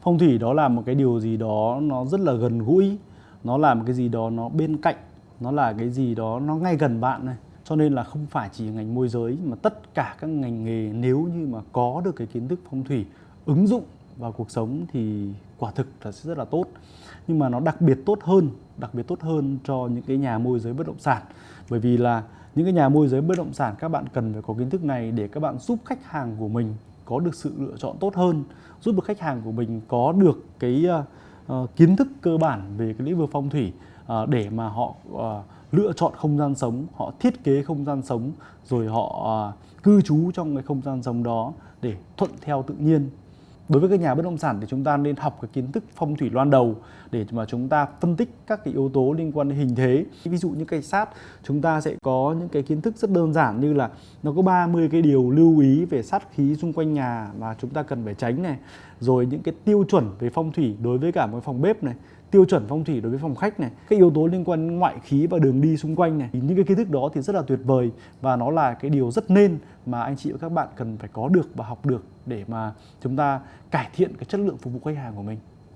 phong thủy đó là một cái điều gì đó nó rất là gần gũi, nó là một cái gì đó nó bên cạnh, nó là cái gì đó nó ngay gần bạn này. Cho nên là không phải chỉ ngành môi giới mà tất cả các ngành nghề nếu như mà có được cái kiến thức phong thủy, ứng dụng vào cuộc sống thì quả thực là sẽ rất là tốt. Nhưng mà nó đặc biệt tốt hơn, đặc biệt tốt hơn cho những cái nhà môi giới bất động sản. Bởi vì là những cái nhà môi giới bất động sản, các bạn cần phải có kiến thức này để các bạn giúp khách hàng của mình có được sự lựa chọn tốt hơn giúp được khách hàng của mình có được cái uh, kiến thức cơ bản về cái lĩnh vực phong thủy uh, để mà họ uh, lựa chọn không gian sống họ thiết kế không gian sống rồi họ uh, cư trú trong cái không gian sống đó để thuận theo tự nhiên đối với các nhà bất động sản thì chúng ta nên học cái kiến thức phong thủy loan đầu để mà chúng ta phân tích các cái yếu tố liên quan đến hình thế. Ví dụ như cây sát, chúng ta sẽ có những cái kiến thức rất đơn giản như là nó có 30 cái điều lưu ý về sát khí xung quanh nhà mà chúng ta cần phải tránh này. Rồi những cái tiêu chuẩn về phong thủy đối với cả một phòng bếp này, tiêu chuẩn phong thủy đối với phòng khách này các yếu tố liên quan đến ngoại khí và đường đi xung quanh này. Những cái kiến thức đó thì rất là tuyệt vời và nó là cái điều rất nên mà anh chị và các bạn cần phải có được và học được để mà chúng ta cải thiện cái chất lượng phục vụ khách hàng của mình.